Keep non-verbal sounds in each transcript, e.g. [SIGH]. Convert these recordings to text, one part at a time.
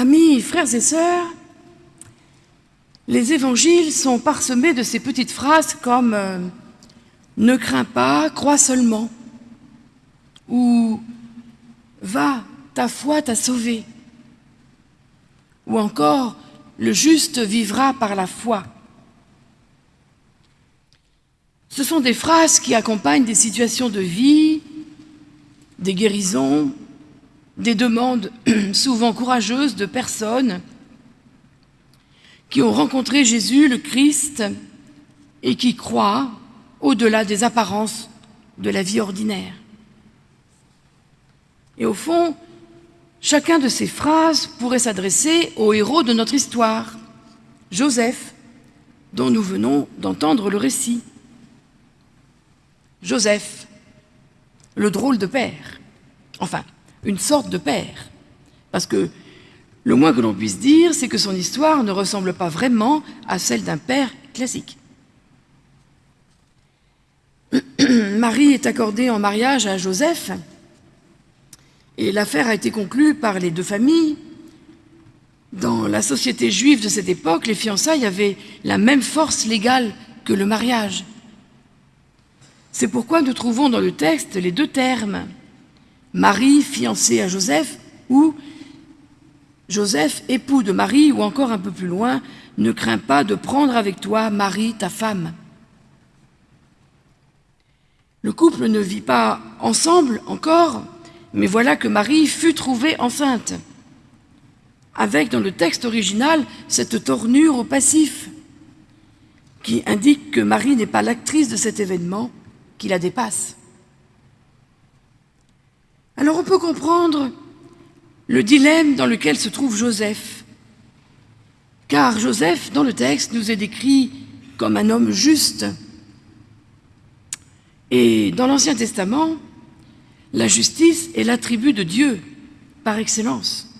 Amis, frères et sœurs, les évangiles sont parsemés de ces petites phrases comme euh, Ne crains pas, crois seulement » ou « Va, ta foi t'a sauvé » ou encore « Le juste vivra par la foi ». Ce sont des phrases qui accompagnent des situations de vie, des guérisons, des demandes [CLEARS THROAT] souvent courageuses de personnes qui ont rencontré Jésus, le Christ, et qui croient au-delà des apparences de la vie ordinaire. Et au fond, chacun de ces phrases pourrait s'adresser au héros de notre histoire, Joseph, dont nous venons d'entendre le récit. Joseph, le drôle de père, enfin, une sorte de père, parce que le moins que l'on puisse dire, c'est que son histoire ne ressemble pas vraiment à celle d'un père classique. [CLEARS THROAT] Marie est accordée en mariage à Joseph, et l'affaire a été conclue par les deux familles. Dans la société juive de cette époque, les fiançailles avaient la même force légale que le mariage. C'est pourquoi nous trouvons dans le texte les deux termes « Marie, fiancée à Joseph » ou « Joseph, époux de Marie » ou encore un peu plus loin « Ne crains pas de prendre avec toi Marie, ta femme ». Le couple ne vit pas ensemble encore, mais voilà que Marie fut trouvée enceinte, avec dans le texte original cette tournure au passif, qui indique que Marie n'est pas l'actrice de cet événement, qui la dépasse. Alors on peut comprendre le dilemme dans lequel se trouve Joseph, car Joseph, dans le texte, nous est décrit comme un homme juste. Et dans l'Ancien Testament, la justice est l'attribut de Dieu par excellence.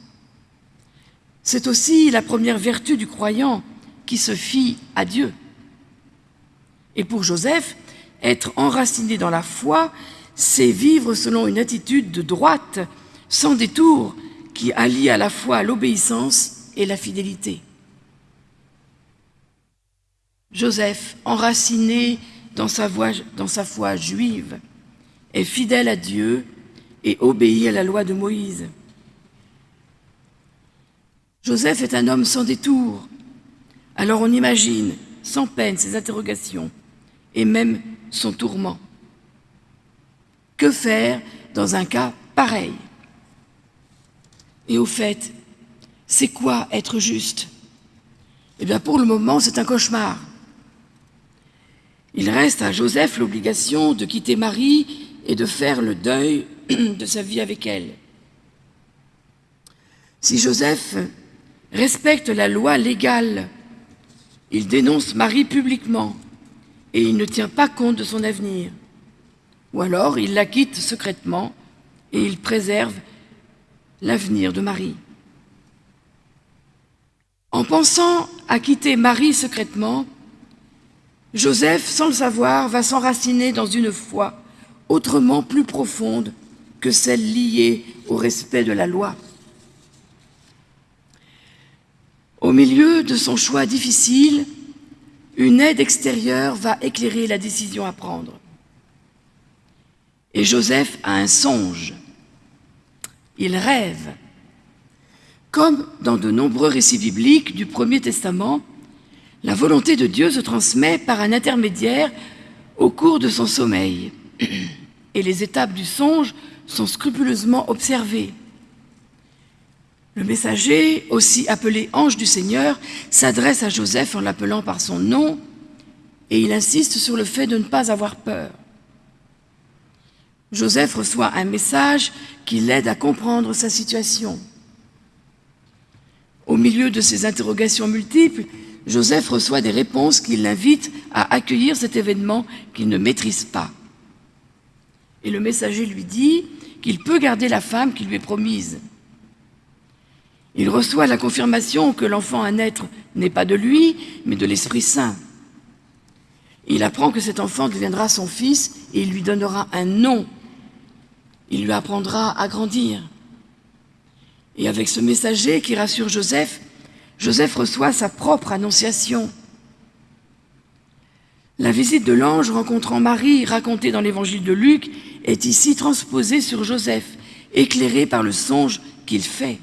C'est aussi la première vertu du croyant qui se fie à Dieu. Et pour Joseph, être enraciné dans la foi, c'est vivre selon une attitude de droite, sans détour, qui allie à la fois l'obéissance et la fidélité. Joseph, enraciné dans sa, dans sa foi juive, est fidèle à Dieu et obéit à la loi de Moïse. Joseph est un homme sans détour. Alors on imagine, sans peine, ses interrogations et même son tourment. Que faire dans un cas pareil? Et au fait, c'est quoi être juste? Eh bien, pour le moment, c'est un cauchemar. Il reste à Joseph l'obligation de quitter Marie et de faire le deuil [CLEARS THROAT] de sa vie avec elle. Si Joseph respecte la loi légale, il dénonce Marie publiquement et il ne tient pas compte de son avenir. Ou alors il la quitte secrètement et il préserve l'avenir de Marie. En pensant à quitter Marie secrètement, Joseph, sans le savoir, va s'enraciner dans une foi autrement plus profonde que celle liée au respect de la loi. Au milieu de son choix difficile, une aide extérieure va éclairer la décision à prendre. Et Joseph a un songe. Il rêve. Comme dans de nombreux récits bibliques du Premier Testament, la volonté de Dieu se transmet par un intermédiaire au cours de son sommeil. [CLEARS THROAT] Et les étapes du songe sont scrupuleusement observées. Le messager, aussi appelé ange du Seigneur, s'adresse à Joseph en l'appelant par son nom et il insiste sur le fait de ne pas avoir peur. Joseph reçoit un message qui l'aide à comprendre sa situation. Au milieu de ces interrogations multiples, Joseph reçoit des réponses qui l'invitent à accueillir cet événement qu'il ne maîtrise pas. Et le messager lui dit qu'il peut garder la femme qui lui est promise. Il reçoit la confirmation que l'enfant à naître n'est pas de lui, mais de l'Esprit Saint. Il apprend que cet enfant deviendra son fils et il lui donnera un nom. Il lui apprendra à grandir. Et avec ce messager qui rassure Joseph, Joseph reçoit sa propre annonciation. La visite de l'ange rencontrant Marie, racontée dans l'évangile de Luc, est ici transposée sur Joseph, éclairé par le songe qu'il fait.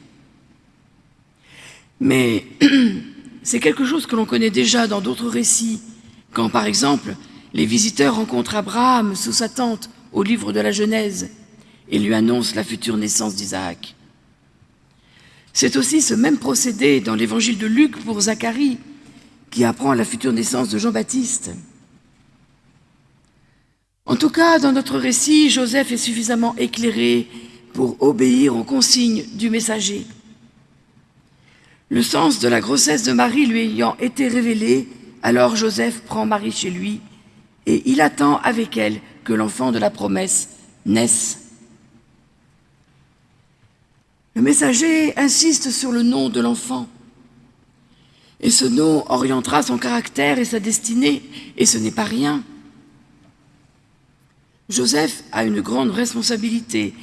Mais [CLEARS THROAT] c'est quelque chose que l'on connaît déjà dans d'autres récits, quand par exemple les visiteurs rencontrent Abraham sous sa tente au livre de la Genèse et lui annoncent la future naissance d'Isaac. C'est aussi ce même procédé dans l'évangile de Luc pour Zacharie, qui apprend la future naissance de Jean-Baptiste. En tout cas, dans notre récit, Joseph est suffisamment éclairé pour obéir aux consignes du messager. Le sens de la grossesse de Marie lui ayant été révélé, alors Joseph prend Marie chez lui et il attend avec elle que l'enfant de la promesse naisse. Le messager insiste sur le nom de l'enfant. Et ce nom orientera son caractère et sa destinée, et ce n'est pas rien. Joseph a une grande responsabilité.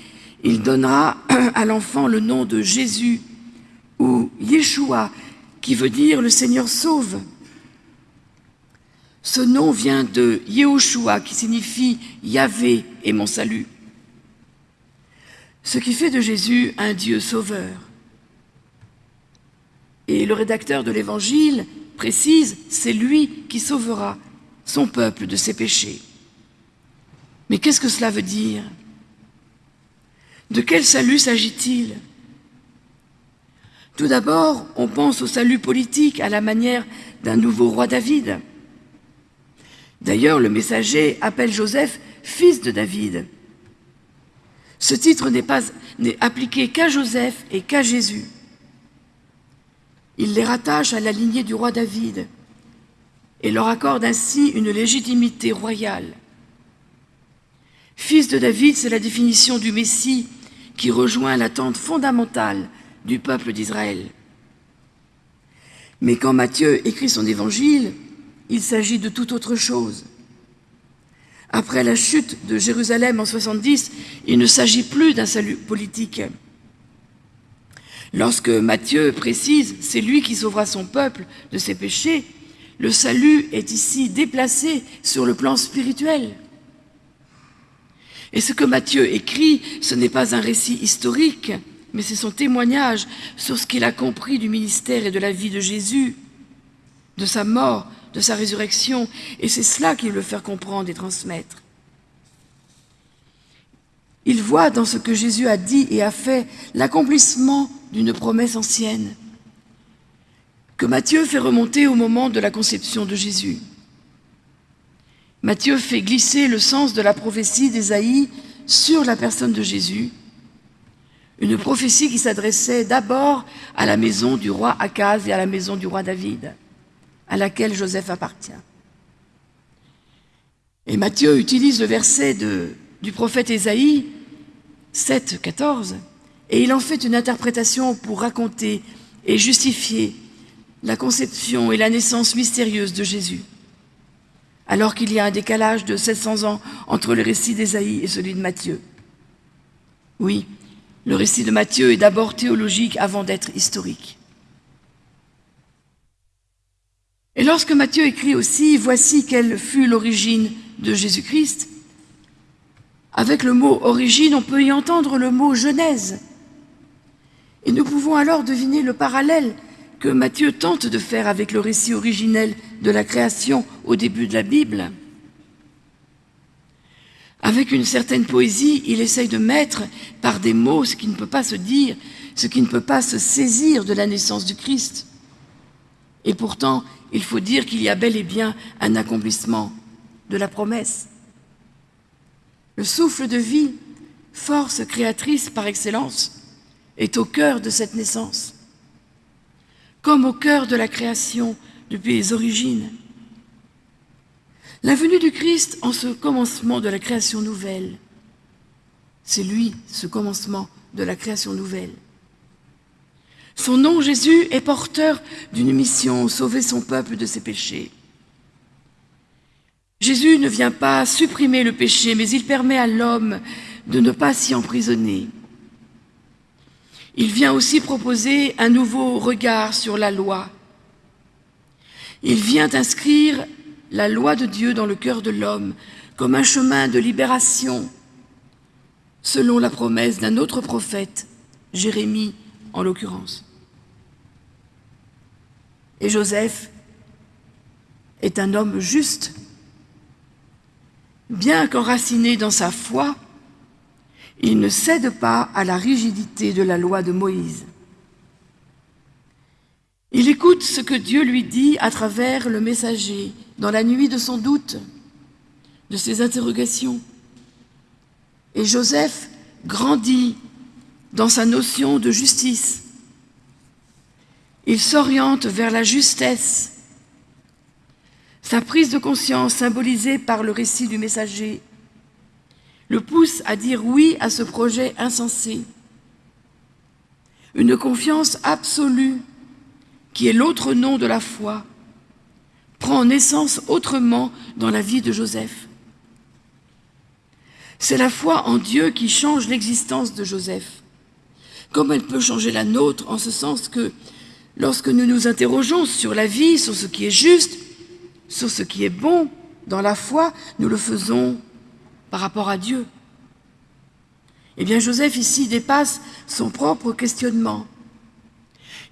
Il donnera [CLEARS THROAT] à l'enfant le nom de Jésus, ou Yeshua, qui veut dire le Seigneur sauve. Ce nom vient de Yehoshua, qui signifie Yahvé et mon salut. Ce qui fait de Jésus un Dieu sauveur. Et le rédacteur de l'Évangile précise, c'est lui qui sauvera son peuple de ses péchés. Mais qu'est-ce que cela veut dire? De quel salut s'agit-il? Tout d'abord, on pense au salut politique à la manière d'un nouveau roi David. D'ailleurs, le messager appelle Joseph fils de David. Ce titre n'est appliqué qu'à Joseph et qu'à Jésus. Il les rattache à la lignée du roi David et leur accorde ainsi une légitimité royale. Fils de David, c'est la définition du Messie qui rejoint l'attente fondamentale du peuple d'Israël. Mais quand Matthieu écrit son évangile, il s'agit de toute autre chose. Après la chute de Jérusalem en 70, il ne s'agit plus d'un salut politique. Lorsque Matthieu précise « c'est lui qui sauvera son peuple de ses péchés », le salut est ici déplacé sur le plan spirituel. Et ce que Matthieu écrit, ce n'est pas un récit historique, mais c'est son témoignage sur ce qu'il a compris du ministère et de la vie de Jésus, de sa mort, de sa résurrection, et c'est cela qu'il veut faire comprendre et transmettre. Il voit dans ce que Jésus a dit et a fait l'accomplissement d'une promesse ancienne, que Matthieu fait remonter au moment de la conception de Jésus. Matthieu fait glisser le sens de la prophétie d'Ésaïe sur la personne de Jésus, une prophétie qui s'adressait d'abord à la maison du roi Akaz et à la maison du roi David, à laquelle Joseph appartient. Et Matthieu utilise le verset du prophète Ésaïe 7, 14, et il en fait une interprétation pour raconter et justifier la conception et la naissance mystérieuse de Jésus, alors qu'il y a un décalage de 700 ans entre le récit d'Ésaïe et celui de Matthieu. Oui, le récit de Matthieu est d'abord théologique avant d'être historique. Et lorsque Matthieu écrit aussi « Voici quelle fut l'origine de Jésus-Christ », avec le mot « origine », on peut y entendre le mot « genèse ». Et nous pouvons alors deviner le parallèle que Matthieu tente de faire avec le récit originel de la création au début de la Bible. Avec une certaine poésie, il essaye de mettre par des mots ce qui ne peut pas se dire, ce qui ne peut pas se saisir de la naissance du Christ. Et pourtant, il faut dire qu'il y a bel et bien un accomplissement de la promesse. Le souffle de vie, force créatrice par excellence, est au cœur de cette naissance, comme au cœur de la création depuis les origines. La venue du Christ en ce commencement de la création nouvelle. C'est lui, ce commencement de la création nouvelle. Son nom, Jésus, est porteur d'une mission, sauver son peuple de ses péchés. Jésus ne vient pas supprimer le péché, mais il permet à l'homme de ne pas s'y emprisonner. il vient aussi proposer un nouveau regard sur la loi. Il vient inscrire la loi de Dieu dans le cœur de l'homme comme un chemin de libération, selon la promesse d'un autre prophète, Jérémie en l'occurrence. Et Joseph est un homme juste. Bien qu'enraciné dans sa foi, il ne cède pas à la rigidité de la loi de Moïse. Il écoute ce que Dieu lui dit à travers le messager, dans la nuit de son doute, de ses interrogations. Et Joseph grandit dans sa notion de justice. Il s'oriente vers la justesse. Sa prise de conscience, symbolisée par le récit du messager, le pousse à dire oui à ce projet insensé. Une confiance absolue, qui est l'autre nom de la foi, prend naissance autrement dans la vie de Joseph. C'est la foi en Dieu qui change l'existence de Joseph. Comme elle peut changer la nôtre, en ce sens que lorsque nous nous interrogeons sur la vie, sur ce qui est juste, sur ce qui est bon dans la foi, nous le faisons par rapport à Dieu. Eh bien, Joseph ici dépasse son propre questionnement.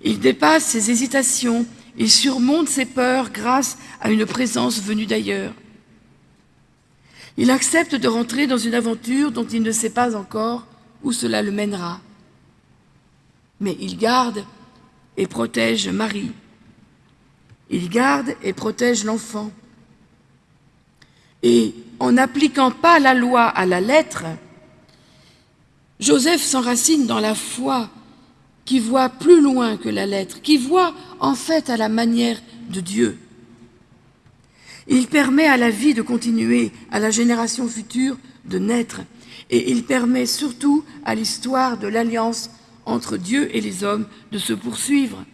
Il dépasse ses hésitations, il surmonte ses peurs grâce à une présence venue d'ailleurs. Il accepte de rentrer dans une aventure dont il ne sait pas encore où cela le mènera. Mais il garde et protège Marie. Il garde et protège l'enfant. Et en n'appliquant pas la loi à la lettre, Joseph s'enracine dans la foi qui voit plus loin que la lettre, qui voit en fait à la manière de Dieu. Il permet à la vie de continuer, à la génération future de naître, et il permet surtout à l'histoire de l'alliance entre Dieu et les hommes de se poursuivre.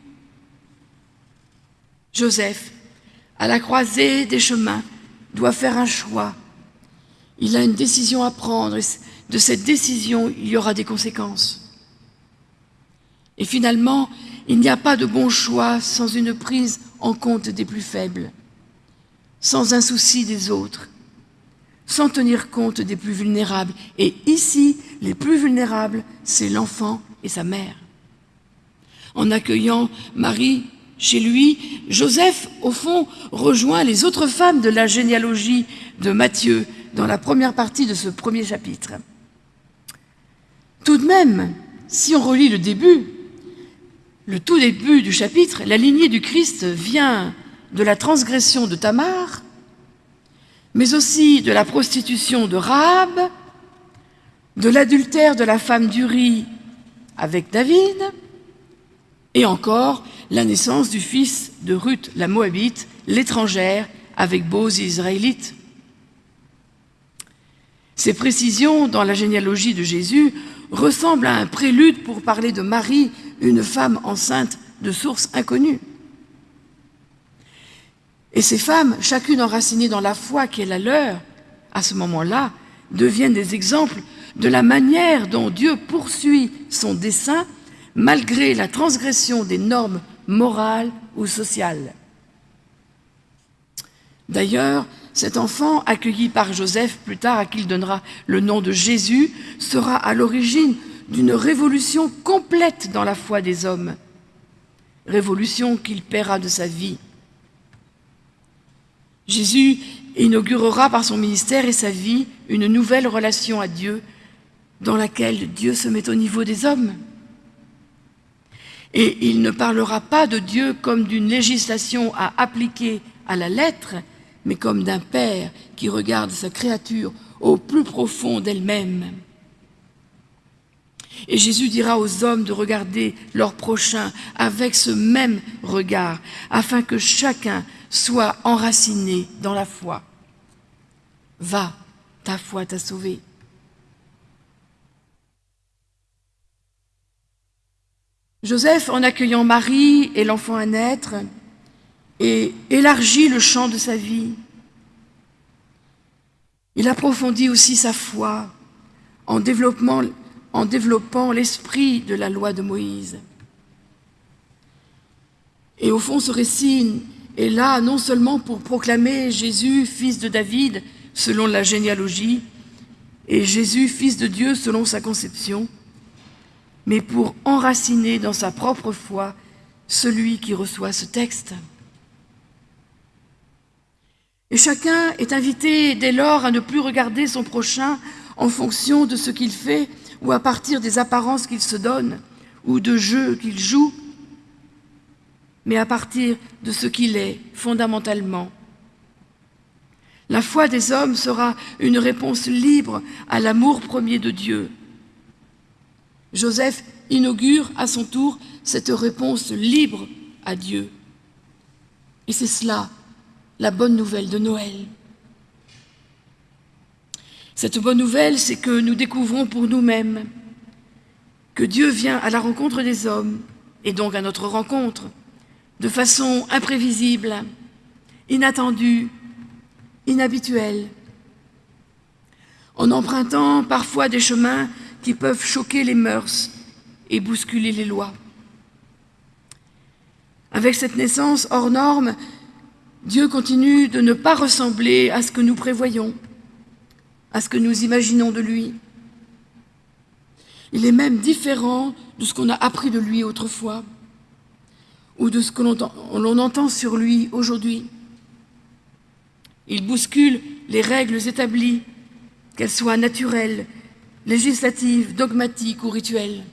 Joseph, à la croisée des chemins, doit faire un choix. Il a une décision à prendre, et de cette décision, il y aura des conséquences. Et finalement, il n'y a pas de bon choix sans une prise en compte des plus faibles sans un souci des autres, sans tenir compte des plus vulnérables. Et ici, les plus vulnérables, c'est l'enfant et sa mère. En accueillant Marie chez lui, Joseph, au fond, rejoint les autres femmes de la généalogie de Matthieu dans la première partie de ce premier chapitre. Tout de même, si on relit le début, le tout début du chapitre, la lignée du Christ vient de la transgression de Tamar, mais aussi de la prostitution de Rahab, de l'adultère de la femme d'Uri avec David, et encore la naissance du fils de Ruth la Moabite, l'étrangère, avec Boz israélite. Ces précisions dans la généalogie de Jésus ressemblent à un prélude pour parler de Marie, une femme enceinte de sources inconnues. Et ces femmes, chacune enracinée dans la foi qui est la leur, à ce moment-là, deviennent des exemples de la manière dont Dieu poursuit son dessein malgré la transgression des normes morales ou sociales. D'ailleurs, cet enfant, accueilli par Joseph plus tard, à qui il donnera le nom de Jésus, sera à l'origine d'une révolution complète dans la foi des hommes, révolution qu'il paiera de sa vie. Jésus inaugurera par son ministère et sa vie une nouvelle relation à Dieu dans laquelle Dieu se met au niveau des hommes. Et il ne parlera pas de Dieu comme d'une législation à appliquer à la lettre, mais comme d'un Père qui regarde sa créature au plus profond d'elle-même. Et Jésus dira aux hommes de regarder leur prochain avec ce même regard, afin que chacun soit enraciné dans la foi. Va, ta foi t'a sauvé. Joseph, en accueillant Marie et l'enfant à naître, et élargit le champ de sa vie. Il approfondit aussi sa foi en, en développant l'esprit de la loi de Moïse. Et au fond, ce récit est là non seulement pour proclamer Jésus, fils de David, selon la généalogie, et Jésus, fils de Dieu, selon sa conception, mais pour enraciner dans sa propre foi celui qui reçoit ce texte. Et chacun est invité dès lors à ne plus regarder son prochain en fonction de ce qu'il fait ou à partir des apparences qu'il se donne ou de jeux qu'il joue, mais à partir de ce qu'il est fondamentalement. La foi des hommes sera une réponse libre à l'amour premier de Dieu. Joseph inaugure à son tour cette réponse libre à Dieu. Et c'est cela, la bonne nouvelle de Noël. Cette bonne nouvelle, c'est que nous découvrons pour nous-mêmes que Dieu vient à la rencontre des hommes, et donc à notre rencontre, de façon imprévisible, inattendue, inhabituelle, en empruntant parfois des chemins qui peuvent choquer les mœurs et bousculer les lois. Avec cette naissance hors norme, Dieu continue de ne pas ressembler à ce que nous prévoyons, à ce que nous imaginons de lui. Il est même différent de ce qu'on a appris de lui autrefois ou de ce que l'on entend sur lui aujourd'hui. Il bouscule les règles établies, qu'elles soient naturelles, législatives, dogmatiques ou rituelles.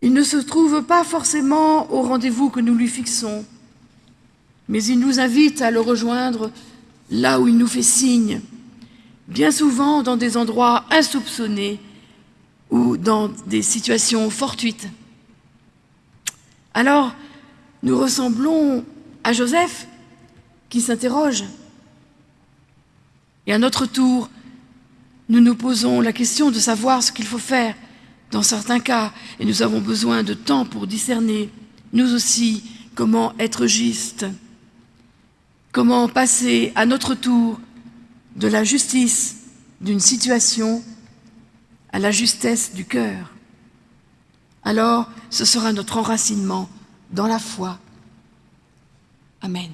Il ne se trouve pas forcément au rendez-vous que nous lui fixons, mais il nous invite à le rejoindre là où il nous fait signe, bien souvent dans des endroits insoupçonnés ou dans des situations fortuites. Alors, nous ressemblons à Joseph qui s'interroge. Et à notre tour, nous nous posons la question de savoir ce qu'il faut faire dans certains cas, et nous avons besoin de temps pour discerner, nous aussi, comment être juste, comment passer à notre tour de la justice d'une situation à la justesse du cœur. Alors, ce sera notre enracinement dans la foi. Amen.